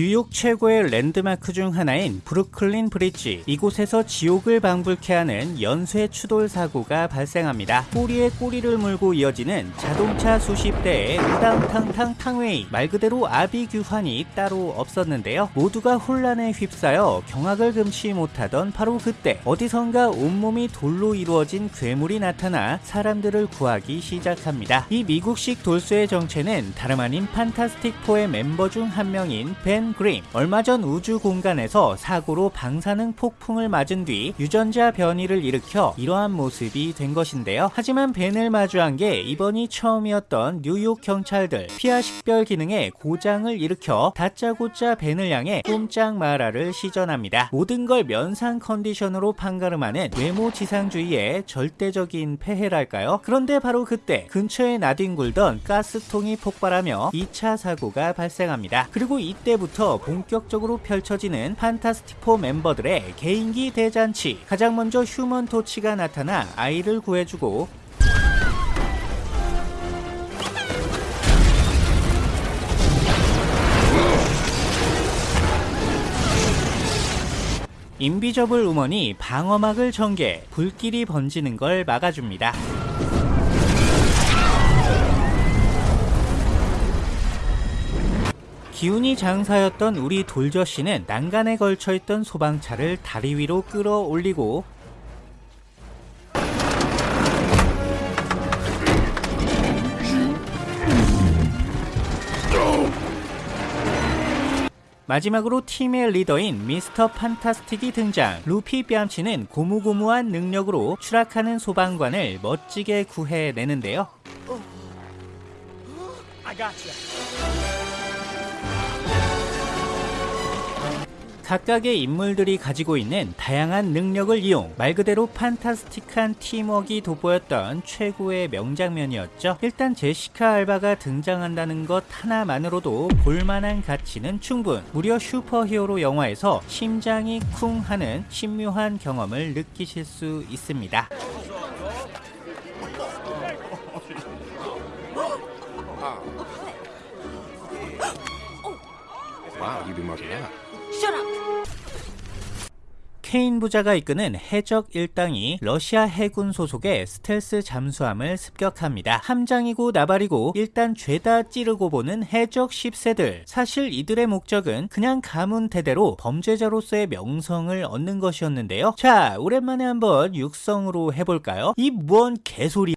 뉴욕 최고의 랜드마크 중 하나인 브루클린 브릿지 이곳에서 지옥을 방불케 하는 연쇄 추돌 사고가 발생합니다. 꼬리에 꼬리를 물고 이어지는 자동차 수십 대의 우당탕탕 탕웨이 말 그대로 아비규환이 따로 없었는데요. 모두가 혼란에 휩싸여 경악을 금치 못하던 바로 그때 어디선가 온몸이 돌로 이루어진 괴물이 나타나 사람들을 구하기 시작합니다. 이 미국식 돌쇠의 정체는 다름 아닌 판타스틱4의 멤버 중 한 명인 벤 그림 얼마 전 우주 공간에서 사고로 방사능 폭풍을 맞은 뒤 유전자 변이를 일으켜 이러한 모습이 된 것인데요. 하지만 벤을 마주한 게 이번이 처음이었던 뉴욕 경찰들 피하 식별 기능에 고장을 일으켜 다짜고짜 벤을 향해 꼼짝 마라를 시전합니다. 모든 걸 면상 컨디션으로 판가름하는 외모 지상주의의 절대적인 폐해랄까요? 그런데 바로 그때 근처에 나뒹굴던 가스통이 폭발하며 2차 사고가 발생합니다. 그리고 이때부터 본격적으로 펼쳐지는 판타스틱4 멤버들의 개인기 대잔치 가장 먼저 휴먼 토치가 나타나 아이를 구해주고 인비저블 우먼이 방어막을 전개 불길이 번지는 걸 막아줍니다. 기운이 장사였던 우리 돌저씨는 난간에 걸쳐있던 소방차를 다리 위로 끌어올리고 마지막으로 팀의 리더인 미스터 판타스틱이 등장. 루피 뺨치는 고무고무한 능력으로 추락하는 소방관을 멋지게 구해내는데요 각각의 인물들이 가지고 있는 다양한 능력을 이용 말 그대로 판타스틱한 팀워크가 돋보였던 최고의 명장면이었죠. 일단 제시카 알바가 등장한다는 것 하나만으로도 볼만한 가치는 충분. 무려 슈퍼히어로 영화에서 심장이 쿵 하는 신묘한 경험을 느끼실 수 있습니다. Wow, that. 케인 부자가 이끄는 해적 일당이 러시아 해군 소속의 스텔스 잠수함을 습격합니다. 함장이고 나발이고 일단 죄다 찌르고 보는 해적 10세들. 사실 이들의 목적은 그냥 가문 대대로 범죄자로서의 명성을 얻는 것이었는데요. 자, 오랜만에 한번 육성으로 해볼까요? 이 뭔 개소리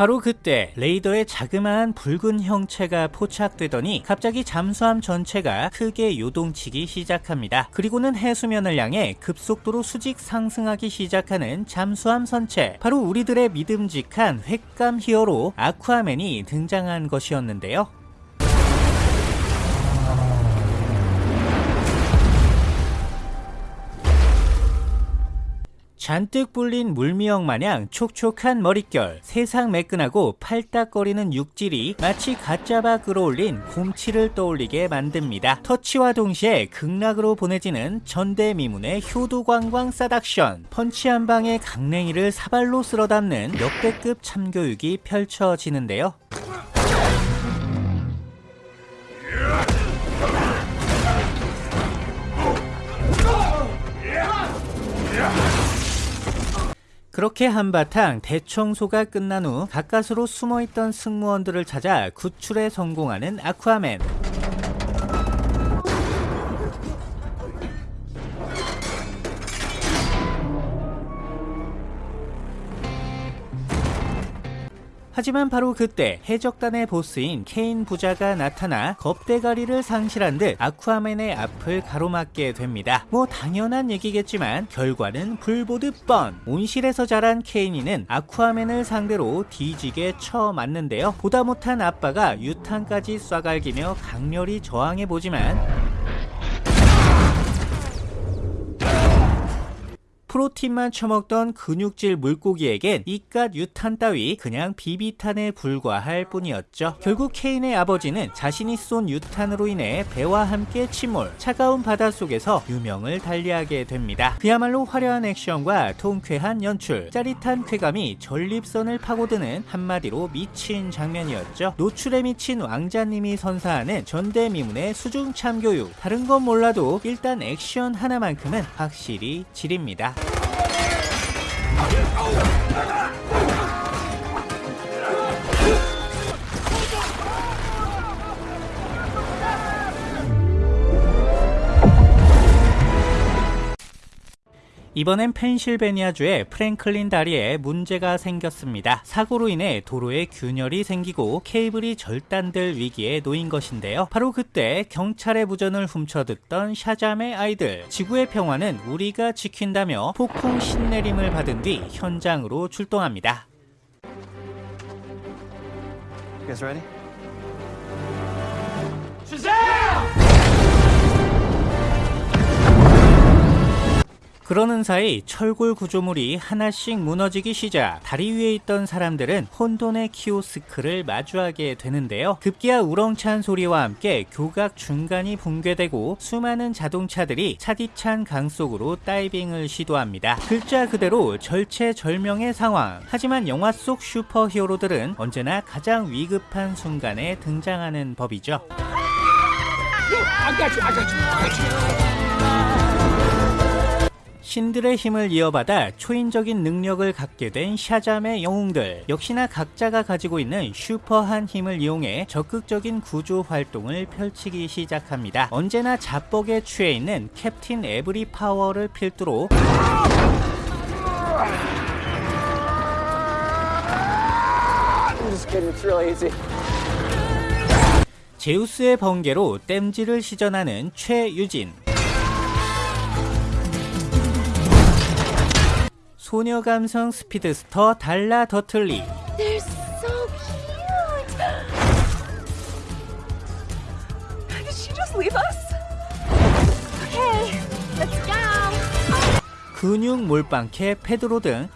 바로 그때 레이더에 자그마한 붉은 형체가 포착되더니 갑자기 잠수함 전체가 크게 요동치기 시작합니다. 그리고는 해수면을 향해 급속도로 수직 상승하기 시작하는 잠수함 선체. 바로 우리들의 믿음직한 횟감 히어로 아쿠아맨이 등장한 것이었는데요. 잔뜩 불린 물미역 마냥 촉촉한 머릿결, 세상 매끈하고 팔딱거리는 육질이 마치 가짜바 끌어올린 곰치를 떠올리게 만듭니다. 터치와 동시에 극락으로 보내지는 전대미문의 효도광광 싸닥션, 펀치 한 방에 강냉이를 사발로 쓸어담는 역대급 참교육이 펼쳐지는데요. 그렇게 한바탕 대청소가 끝난 후 가까스로 숨어있던 승무원들을 찾아 구출에 성공하는 아쿠아맨 하지만 바로 그때 해적단의 보스인 케인 부자가 나타나 겁대가리를 상실한 듯 아쿠아맨의 앞을 가로막게 됩니다. 뭐 당연한 얘기겠지만 결과는 불보듯 뻔. 온실에서 자란 케인이는 아쿠아맨을 상대로 뒤지게 쳐맞는데요. 보다 못한 아빠가 유탄까지 쏴갈기며 강렬히 저항해보지만 프로틴만 처먹던 근육질 물고기에겐 이깟 유탄 따위 그냥 비비탄에 불과할 뿐이었죠. 결국 케인의 아버지는 자신이 쏜 유탄으로 인해 배와 함께 침몰, 차가운 바닷속에서 유명을 달리하게 됩니다. 그야말로 화려한 액션과 통쾌한 연출, 짜릿한 쾌감이 전립선을 파고드는 한마디로 미친 장면이었죠. 노출에 미친 왕자님이 선사하는 전대미문의 수중 참교육. 다른 건 몰라도 일단 액션 하나만큼은 확실히 질입니다. Get over! 이번엔 펜실베니아주의 프랭클린 다리에 문제가 생겼습니다. 사고로 인해 도로에 균열이 생기고 케이블이 절단될 위기에 놓인 것인데요. 바로 그때 경찰의 무전을 훔쳐듣던 샤잠의 아이들 지구의 평화는 우리가 지킨다며 폭풍 신내림을 받은 뒤 현장으로 출동합니다. You guys ready? 그러는 사이 철골 구조물이 하나씩 무너지기 시작. 다리 위에 있던 사람들은 혼돈의 키오스크를 마주하게 되는데요. 급기야 우렁찬 소리와 함께 교각 중간이 붕괴되고 수많은 자동차들이 차디찬 강 속으로 다이빙을 시도합니다. 글자 그대로 절체절명의 상황. 하지만 영화 속 슈퍼히어로들은 언제나 가장 위급한 순간에 등장하는 법이죠 신들의 힘을 이어받아 초인적인 능력을 갖게 된 샤잠의 영웅들 역시나 각자가 가지고 있는 슈퍼한 힘을 이용해 적극적인 구조 활동을 펼치기 시작합니다. 언제나 자뻑에 취해 있는 캡틴 에브리 파워를 필두로. 제우스의 번개로 땜질을 시전하는 최유진 소녀 감성 speedster 달라 더들리 so? Okay. 근육 몰빵캐 페드로 등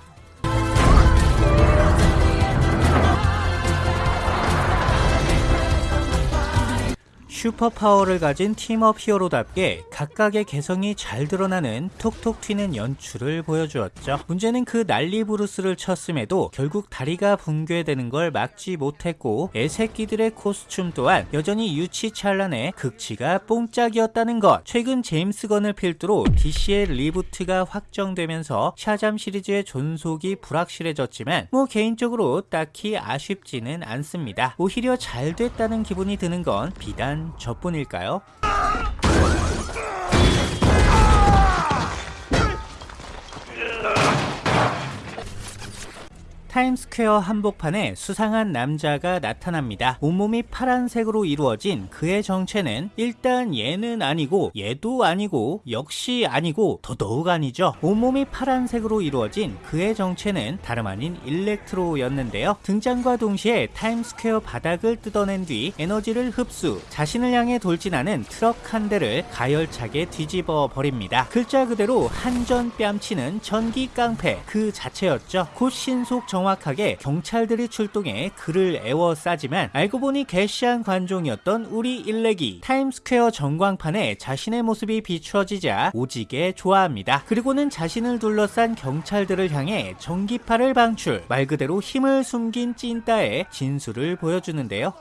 슈퍼파워를 가진 team-up 히어로답게 각각의 개성이 잘 드러나는 톡톡 튀는 연출을 보여주었죠. 문제는 그 난리 부르스를 쳤음에도 결국 다리가 붕괴되는 걸 막지 못했고 애새끼들의 코스튬 또한 여전히 유치찬란의 극치가 뽕짝이었다는 것. 최근 제임스 건을 필두로 DC의 reboot가 확정되면서 샤잠 시리즈의 존속이 불확실해졌지만 뭐 개인적으로 딱히 아쉽지는 않습니다. 오히려 잘 됐다는 기분이 드는 건 비단 저뿐일까요? 타임스퀘어 한복판에 수상한 남자가 나타납니다. 온몸이 파란색으로 이루어진 그의 정체는 일단 얘는 아니고 얘도 아니고 역시 아니고 더더욱 아니죠. 온몸이 파란색으로 이루어진 그의 정체는 다름 아닌 일렉트로였는데요. 등장과 동시에 타임스퀘어 바닥을 뜯어낸 뒤 에너지를 흡수, 자신을 향해 돌진하는 트럭 한 대를 가열차게 뒤집어 버립니다. 글자 그대로 한전 뺨치는 전기 깡패 그 자체였죠. 곧 신속 정 확하게 경찰들이 출동해 그를 애워싸지만 알고 보니 개시한 관종이었던 우리 일렉이 타임스퀘어 전광판에 자신의 모습이 비추어지자 오지게 좋아합니다. 그리고는 자신을 둘러싼 경찰들을 향해 전기파를 방출 말 그대로 힘을 숨긴 찐따의 진수를 보여주는데요.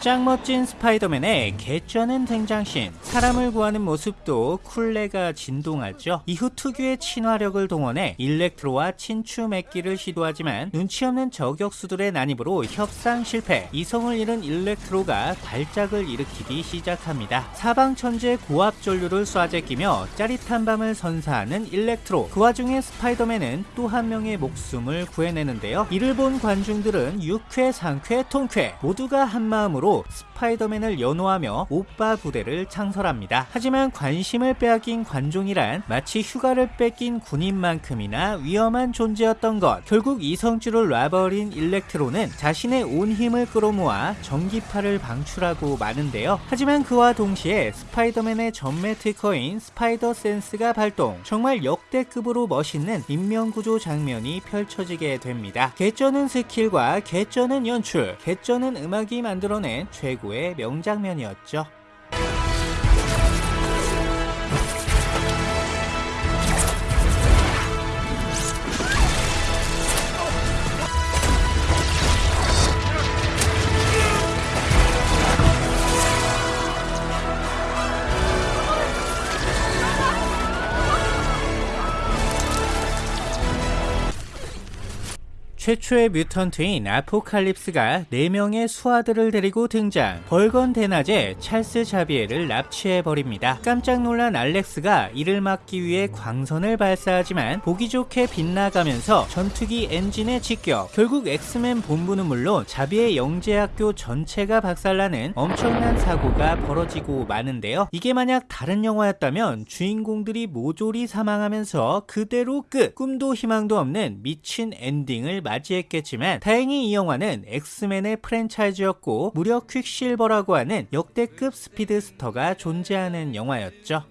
짱 멋진 스파이더맨의 개쩌는 등장신. 사람을 구하는 모습도 쿨내가 진동하죠. 이후 특유의 친화력을 동원해 일렉트로와 친추 맺기를 시도하지만 눈치 없는 저격수들의 난입으로 협상 실패. 이성을 잃은 일렉트로가 발작을 일으키기 시작합니다. 사방천지에 고압 전류를 쏴제끼며 짜릿한 밤을 선사하는 일렉트로. 그 와중에 스파이더맨은 또 한 명의 목숨을 구해내는데요. 이를 본 관중들은 유쾌 상쾌 통쾌 모두가 한마음으로 스파이더맨 스파이더맨을 연호하며 오빠 부대를 창설합니다. 하지만 관심을 빼앗긴 관종이란 마치 휴가를 뺏긴 군인만큼이나 위험한 존재였던 것. 결국 이성줄을 놔버린 일렉트로는 자신의 온 힘을 끌어모아 전기파를 방출하고 마는데요. 하지만 그와 동시에 스파이더맨의 전매 특허인 spider sense가 발동. 정말 역대급으로 멋있는 인명구조 장면이 펼쳐지게 됩니다. 개쩌는 스킬과 개쩌는 연출, 개쩌는 음악이 만들어낸 최고 의 명장면이었죠. 최초의 mutant인 아포칼립스가 4명의 수하들을 데리고 등장 벌건 대낮에 찰스 자비에를 납치해버립니다. 깜짝 놀란 알렉스가 이를 막기 위해 광선을 발사하지만 보기 좋게 빗나가면서 전투기 엔진에 직격 결국 엑스맨 본부는 물론 자비에 영재학교 전체가 박살나는 엄청난 사고가 벌어지고 마는데요. 이게 만약 다른 영화였다면 주인공들이 모조리 사망하면서 그대로 끝 꿈도 희망도 없는 미친 엔딩을 맞이 했겠지만 다행히 이 영화는 엑스맨의 프랜차이즈였고 무려 퀵실버라고 하는 역대급 speedster가 존재하는 영화였죠.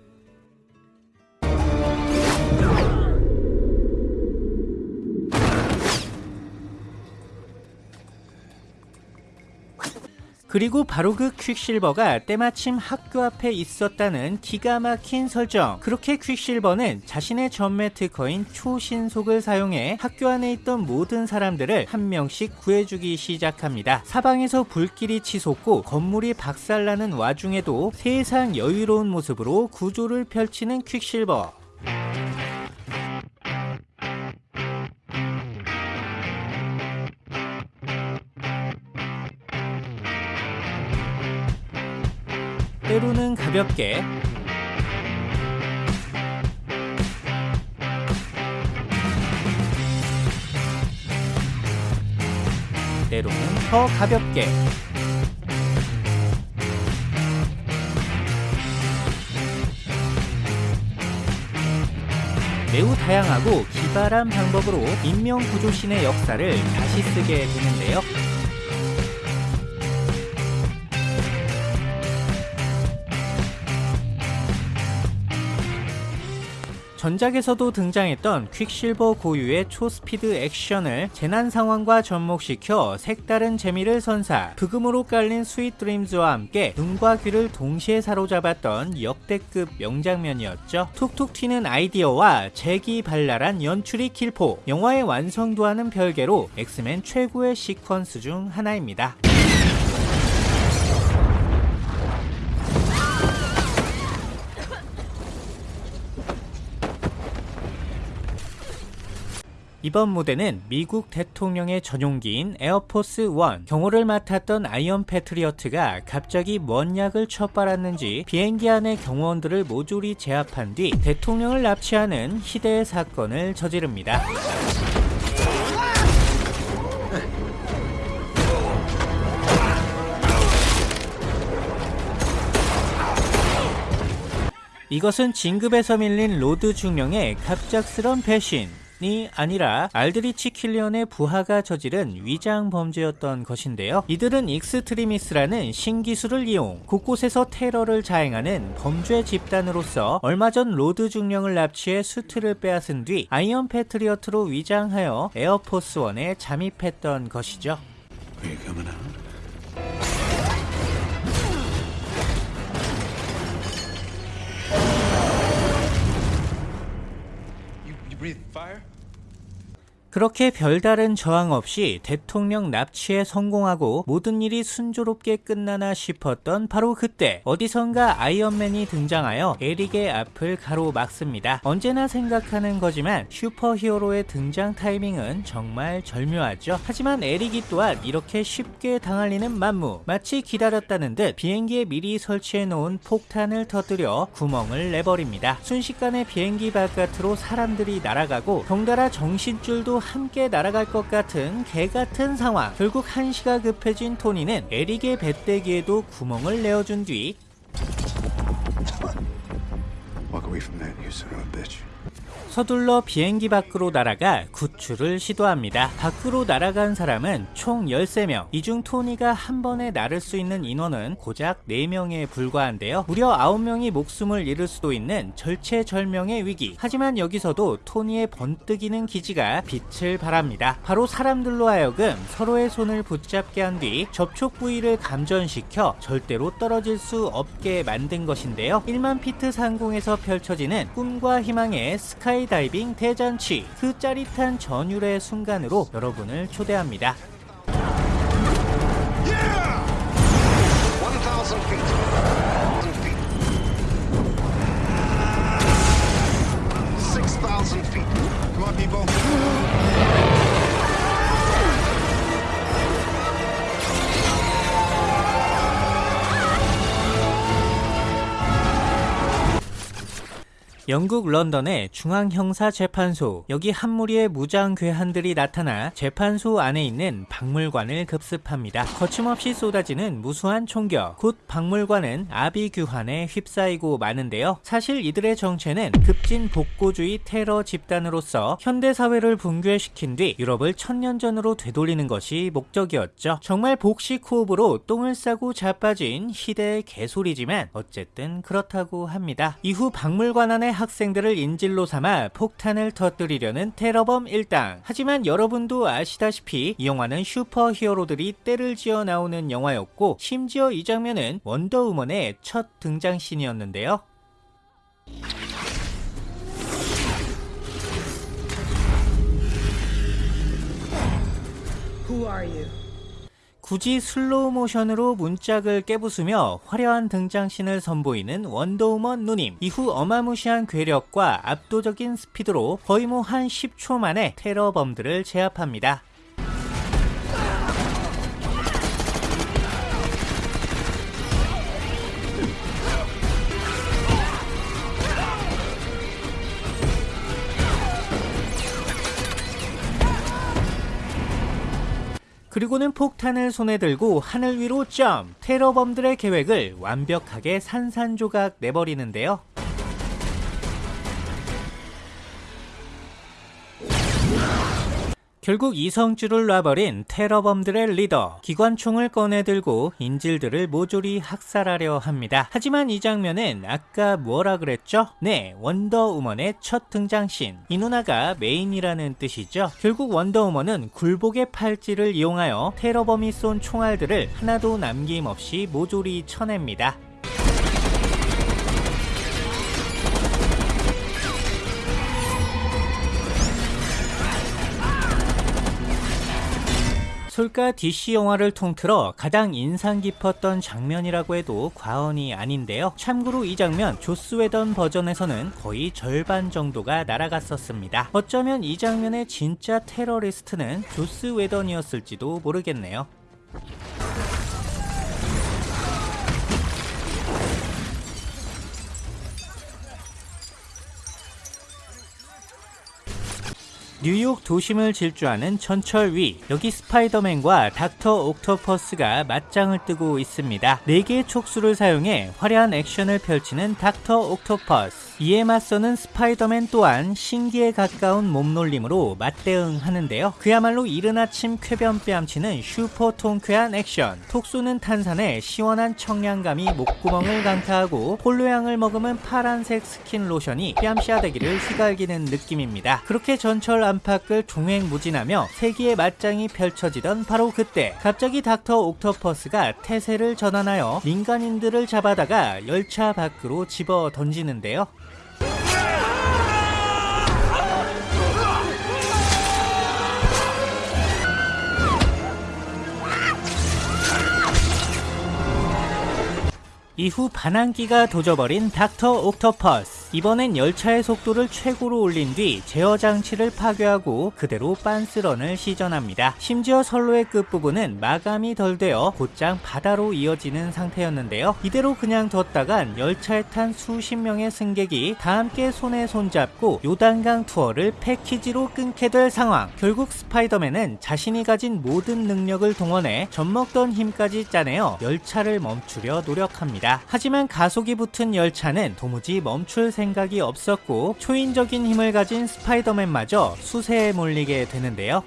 그리고 바로 그 퀵실버가 때마침 학교 앞에 있었다는 기가 막힌 설정. 그렇게 퀵실버는 자신의 전매 특허인 초신속을 사용해 학교 안에 있던 모든 사람들을 한 명씩 구해주기 시작합니다. 사방에서 불길이 치솟고 건물이 박살나는 와중에도 세상 여유로운 모습으로 구조를 펼치는 퀵실버. 가볍게 때로는 더 가볍게 매우 다양하고 기발한 방법으로 인명구조신의 역사를 다시 쓰게 되는데요. 전작에서도 등장했던 퀵실버 고유의 초스피드 액션을 재난 상황과 접목시켜 색다른 재미를 선사 브금으로 깔린 Sweet Dreams와 함께 눈과 귀를 동시에 사로잡았던 역대급 명장면이었죠. 톡톡 튀는 아이디어와 재기 발랄한 연출이 킬포 영화의 완성도와는 별개로 엑스맨 최고의 시퀀스 중 하나입니다. 이번 무대는 미국 대통령의 전용기인 에어포스 1 경호를 맡았던 아이언 패트리어트가 갑자기 뭔 약을 처빨았는지 비행기 안의 경호원들을 모조리 제압한 뒤 대통령을 납치하는 희대의 사건을 저지릅니다. 이것은 진급에서 밀린 로드 중령의 갑작스런 배신 이 아니라 알드리치 킬리언의 부하가 저지른 위장 범죄였던 것인데요. 이들은 익스트리미스라는 신기술을 이용 곳곳에서 테러를 자행하는 범죄 집단으로서 얼마 전 로드 중령을 납치해 수트를 빼앗은 뒤 아이언 패트리어트로 위장하여 에어포스 원에 잠입했던 것이죠. Breathe fire? 그렇게 별다른 저항 없이 대통령 납치에 성공하고 모든 일이 순조롭게 끝나나 싶었던 바로 그때 어디선가 아이언맨이 등장하여 에릭의 앞을 가로막습니다. 언제나 생각하는 거지만 슈퍼히어로의 등장 타이밍은 정말 절묘하죠. 하지만 에릭이 또한 이렇게 쉽게 당할 리는 만무 마치 기다렸다는 듯 비행기에 미리 설치해 놓은 폭탄을 터뜨려 구멍을 내버립니다. 순식간에 비행기 바깥으로 사람들이 날아가고 덩달아 정신줄도 함께 날아갈 것 같은 개 같은 상황. 결국 한시가 급해진 토니는 에릭의 배때기에도 구멍을 내어준 뒤 Walk away from that, you son of a bitch. 서둘러 비행기 밖으로 날아가 구출을 시도합니다. 밖으로 날아간 사람은 총 13명. 이 중 토니가 한 번에 나를 수 있는 인원은 고작 4명에 불과한데요. 무려 9명이 목숨을 잃을 수도 있는 절체절명의 위기. 하지만 여기서도 토니의 번뜩이는 기지가 빛을 발합니다. 바로 사람들로 하여금 서로의 손을 붙잡게 한 뒤 접촉 부위를 감전시켜 절대로 떨어질 수 없게 만든 것인데요. 1만 피트 상공에서 펼쳐지는 꿈과 희망의 스카이 다이빙 대잔치. 그 짜릿한 전율의 순간으로 여러분을 초대합니다. 영국 런던의 중앙형사재판소 여기 한 무리의 무장 괴한들이 나타나 재판소 안에 있는 박물관을 급습합니다. 거침없이 쏟아지는 무수한 총격 곧 박물관은 아비규환에 휩싸이고 마는데요. 사실 이들의 정체는 급진 복고주의 테러 집단으로서 현대사회를 붕괴시킨 뒤 유럽을 천년 전으로 되돌리는 것이 목적이었죠. 정말 복식 호흡으로 똥을 싸고 자빠진 희대의 개소리지만 어쨌든 그렇다고 합니다. 이후 박물관 안의 학생들을 인질로 삼아 폭탄을 터뜨리려는 테러범 일당. 하지만 여러분도 아시다시피 이 영화는 슈퍼 히어로들이 떼를 지어 나오는 영화였고 심지어 이 장면은 원더우먼의 첫 등장신이었는데요. 굳이 슬로우 모션으로 문짝을 깨부수며 화려한 등장신을 선보이는 원더우먼 누님. 이후 어마무시한 괴력과 압도적인 스피드로 거의 뭐 한 10초 만에 테러범들을 제압합니다. 그리고는 폭탄을 손에 들고 하늘 위로 점프! 테러범들의 계획을 완벽하게 산산조각 내버리는데요. 결국 이성줄을 놔버린 테러범들의 리더 기관총을 꺼내들고 인질들을 모조리 학살하려 합니다. 하지만 이 장면은 아까 뭐라 그랬죠? 네, 원더우먼의 첫 등장신. 이 누나가 메인이라는 뜻이죠. 결국 원더우먼은 굴복의 팔찌를 이용하여 테러범이 쏜 총알들을 하나도 남김없이 모조리 쳐냅니다. 솔까 DC 영화를 통틀어 가장 인상 깊었던 장면이라고 해도 과언이 아닌데요. 참고로 이 장면 조스 웨던 버전에서는 거의 절반 정도가 날아갔었습니다. 어쩌면 이 장면의 진짜 테러리스트는 조스 웨던이었을지도 모르겠네요. 뉴욕 도심을 질주하는 전철 위 여기 스파이더맨과 닥터 옥토퍼스가 맞짱을 뜨고 있습니다. 4개의 촉수를 사용해 화려한 액션을 펼치는 닥터 옥토퍼스 이에 맞서는 스파이더맨 또한 신기에 가까운 몸놀림으로 맞대응하는데요. 그야말로 이른 아침 쾌변 뺨치는 슈퍼 통쾌한 액션 톡 쏘는 탄산에 시원한 청량감이 목구멍을 강타하고 폴로향을 머금은 파란색 스킨 로션이 뺨싸대기를 휘갈기는 느낌입니다. 그렇게 전철 안팎을 종횡무진하며 세기의 맞짱이 펼쳐지던 바로 그때 갑자기 닥터 옥토퍼스가 태세를 전환하여 민간인들을 잡아다가 열차 밖으로 집어 던지는데요. 이후 반항기가 도져버린 닥터 옥토퍼스 이번엔 열차의 속도를 최고로 올린 뒤 제어 장치를 파괴하고 그대로 빤스런을 시전합니다. 심지어 선로의 끝부분은 마감이 덜 되어 곧장 바다로 이어지는 상태였는데요. 이대로 그냥 뒀다간 열차에 탄 수십 명의 승객이 다 함께 손에 손잡고 요단강 투어를 패키지로 끊게 될 상황. 결국 스파이더맨은 자신이 가진 모든 능력을 동원해 젖먹던 힘까지 짜내어 열차를 멈추려 노력합니다. 하지만 가속이 붙은 열차는 도무지 멈출 생각이 없었고 초인적인 힘을 가진 스파이더맨마저 수세에 몰리게 되는데요.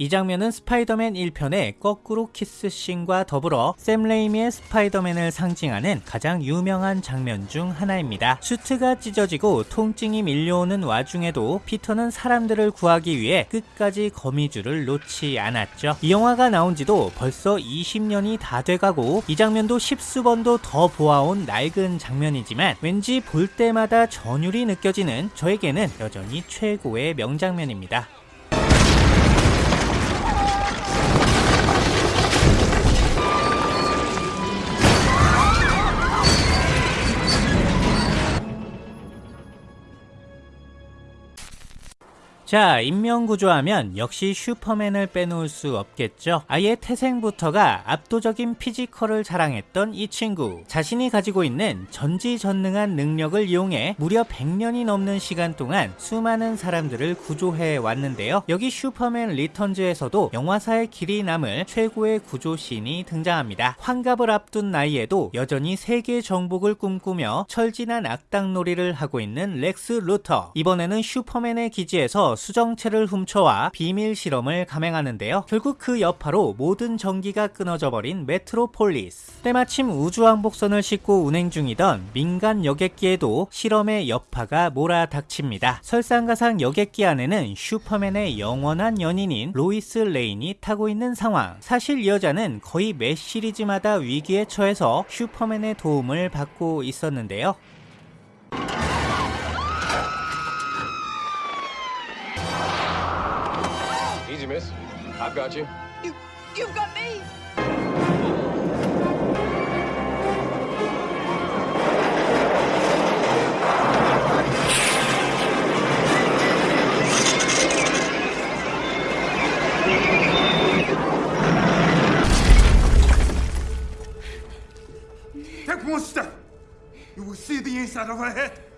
이 장면은 스파이더맨 1편의 거꾸로 키스 씬과 더불어 샘 레이미의 스파이더맨을 상징하는 가장 유명한 장면 중 하나입니다. 슈트가 찢어지고 통증이 밀려오는 와중에도 피터는 사람들을 구하기 위해 끝까지 거미줄을 놓지 않았죠. 이 영화가 나온 지도 벌써 20년이 다 돼가고 이 장면도 십수번도 더 보아온 낡은 장면이지만 왠지 볼 때마다 전율이 느껴지는 저에게는 여전히 최고의 명장면입니다. 자, 인명구조하면 역시 슈퍼맨을 빼놓을 수 없겠죠. 아예 태생부터가 압도적인 피지컬을 자랑했던 이 친구. 자신이 가지고 있는 전지전능한 능력을 이용해 무려 100년이 넘는 시간 동안 수많은 사람들을 구조해 왔는데요. 여기 슈퍼맨 리턴즈에서도 영화사에 길이 남을 최고의 구조신이 등장합니다. 환갑을 앞둔 나이에도 여전히 세계 정복을 꿈꾸며 철 지난 악당놀이를 하고 있는 렉스 루터. 이번에는 슈퍼맨의 기지에서 수정체를 훔쳐와 비밀 실험을 감행하는데요. 결국 그 여파로 모든 전기가 끊어져 버린 메트로폴리스. 때마침 우주왕복선을 싣고 운행 중이던 민간 여객기에도 실험의 여파가 몰아닥칩니다. 설상가상 여객기 안에는 슈퍼맨의 영원한 연인인 로이스 레인이 타고 있는 상황. 사실 이 여자는 거의 매 시리즈마다 위기에 처해서 슈퍼맨의 도움을 받고 있었는데요. Miss. I've got you. You, you've got me. Take one step. You will see the inside of her head.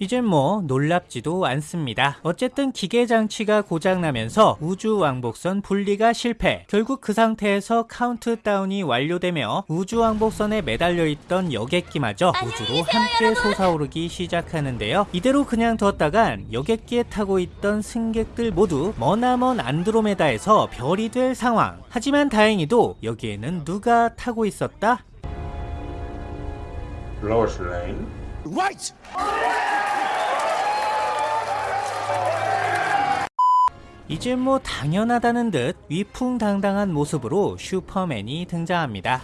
이젠 뭐 놀랍지도 않습니다. 어쨌든 기계 장치가 고장나면서 우주 왕복선 분리가 실패. 결국 그 상태에서 카운트다운이 완료되며 우주 왕복선에 매달려 있던 여객기마저 우주로 함께 솟아오르기 시작하는데요. 이대로 그냥 뒀다간 여객기에 타고 있던 승객들 모두 머나먼 안드로메다에서 별이 될 상황. 하지만 다행히도 여기에는 누가 타고 있었다? Lane. Right! 이제 뭐 당연하다는 듯 위풍당당한 모습으로 슈퍼맨이 등장합니다.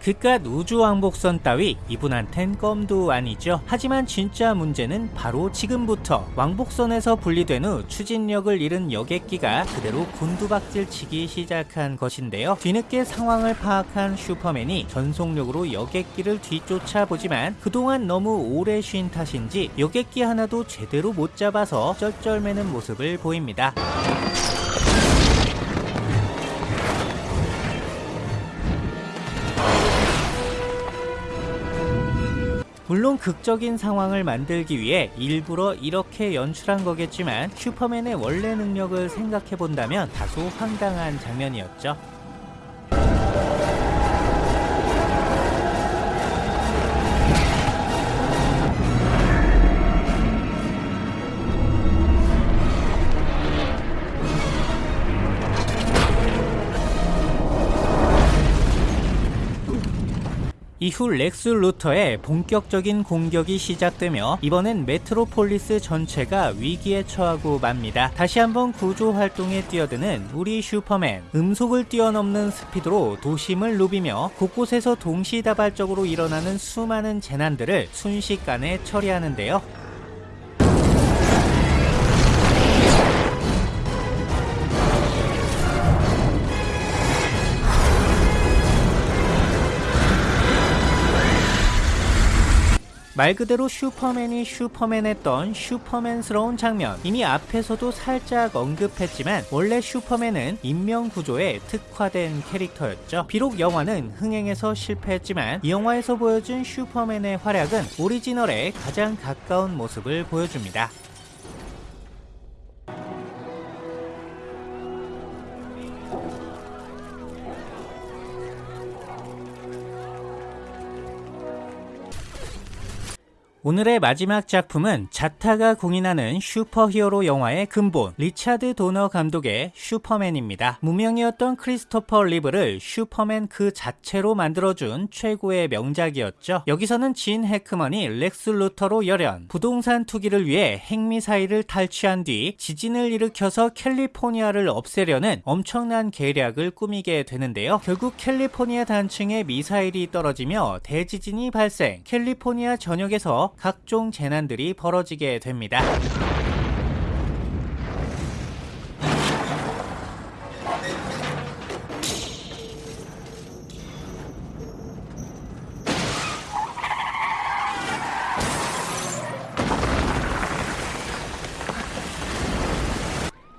그깟 우주왕복선 따위 이분한텐 껌도 아니죠. 하지만 진짜 문제는 바로 지금부터 왕복선에서 분리된 후 추진력을 잃은 여객기가 그대로 곤두박질 치기 시작한 것인데요. 뒤늦게 상황을 파악한 슈퍼맨이 전속력으로 여객기를 뒤쫓아 보지만 그동안 너무 오래 쉰 탓인지 여객기 하나도 제대로 못 잡아서 쩔쩔매는 모습을 보입니다. 물론 극적인 상황을 만들기 위해 일부러 이렇게 연출한 거겠지만 슈퍼맨의 원래 능력을 생각해 본다면 다소 황당한 장면이었죠. 이후 렉스 루터의 본격적인 공격이 시작되며 이번엔 메트로폴리스 전체가 위기에 처하고 맙니다. 다시 한번 구조 활동에 뛰어드는 우리 슈퍼맨. 음속을 뛰어넘는 스피드로 도심을 누비며 곳곳에서 동시다발적으로 일어나는 수많은 재난들을 순식간에 처리하는데요. 말 그대로 슈퍼맨이 슈퍼맨했던 슈퍼맨스러운 장면. 이미 앞에서도 살짝 언급했지만 원래 슈퍼맨은 인명 구조에 특화된 캐릭터였죠. 비록 영화는 흥행에서 실패했지만 이 영화에서 보여준 슈퍼맨의 활약은 오리지널에 가장 가까운 모습을 보여줍니다 오늘의 마지막 작품은 자타가 공인하는 슈퍼히어로 영화의 근본 리차드 도너 감독의 슈퍼맨입니다. 무명이었던 크리스토퍼 리브를 슈퍼맨 그 자체로 만들어준 최고의 명작이었죠. 여기서는 진 해크먼이 렉스 루터로 열연 부동산 투기를 위해 핵미사일을 탈취한 뒤 지진을 일으켜서 캘리포니아를 없애려는 엄청난 계략을 꾸미게 되는데요. 결국 캘리포니아 단층에 미사일이 떨어지며 대지진이 발생 캘리포니아 전역에서 각종 재난들이 벌어지게 됩니다.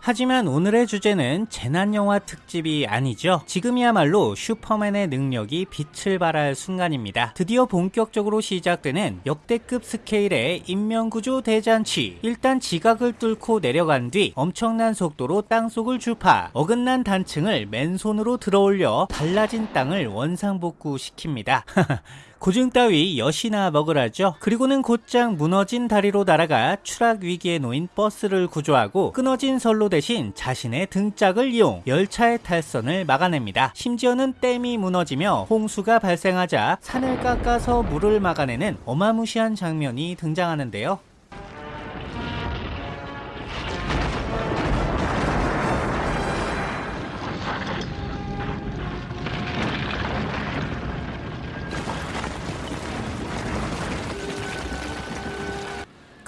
하지만 오늘의 주제는 재난영화 특집이 아니죠. 지금이야말로 슈퍼맨의 능력이 빛을 발할 순간입니다. 드디어 본격적으로 시작되는 역대급 스케일의 인명구조 대잔치. 일단 지각을 뚫고 내려간 뒤 엄청난 속도로 땅속을 주파 어긋난 단층을 맨손으로 들어올려 달라진 땅을 원상복구시킵니다. 고증 따위 여시나 먹으라죠. 그리고는 곧장 무너진 다리로 날아가 추락 위기에 놓인 버스를 구조하고 끊어진 선로 대신 자신의 등짝을 이용 열차의 탈선을 막아냅니다. 심지어는 댐이 무너지며 홍수가 발생하자 산을 깎아서 물을 막아내는 어마무시한 장면이 등장하는데요.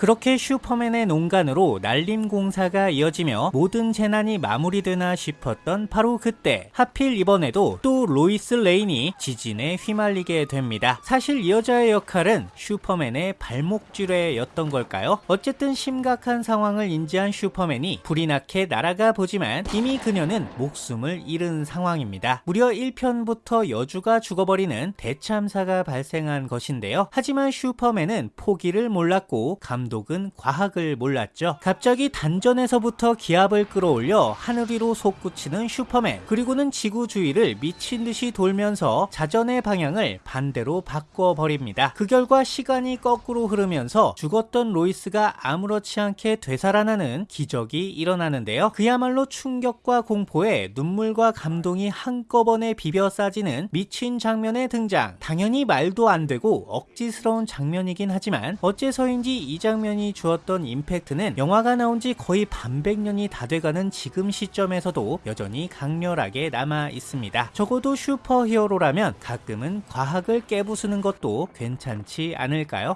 그렇게 슈퍼맨의 농간으로 날림 공사가 이어지며 모든 재난이 마무리되나 싶었던 바로 그때 하필 이번에도 또 로이스 레인이 지진에 휘말리게 됩니다. 사실 이 여자의 역할은 슈퍼맨의 발목 족쇄였던 걸까요? 어쨌든 심각한 상황을 인지한 슈퍼맨이 부리나케 날아가 보지만 이미 그녀는 목숨을 잃은 상황입니다. 무려 1편부터 여주가 죽어버리는 대참사가 발생한 것인데요. 하지만 슈퍼맨은 포기를 몰랐고 감독 감독은 과학을 몰랐죠. 갑자기 단전에서부터 기합을 끌어올려 하늘 위로 솟구치는 슈퍼맨 그리고는 지구 주위를 미친 듯이 돌면서 자전의 방향을 반대로 바꿔버립니다. 그 결과 시간이 거꾸로 흐르면서 죽었던 로이스가 아무렇지 않게 되살아나는 기적이 일어나는데요. 그야말로 충격과 공포에 눈물과 감동이 한꺼번에 비벼 싸지는 미친 장면의 등장 당연히 말도 안 되고 억지스러운 장면이긴 하지만 어째서인지 이 장면 장면이 주었던 임팩트는 영화가 나온 지 거의 반백년이 다 돼가는 지금 시점에서도 여전히 강렬하게 남아 있습니다. 적어도 슈퍼히어로라면 가끔은 과학을 깨부수는 것도 괜찮지 않을까요?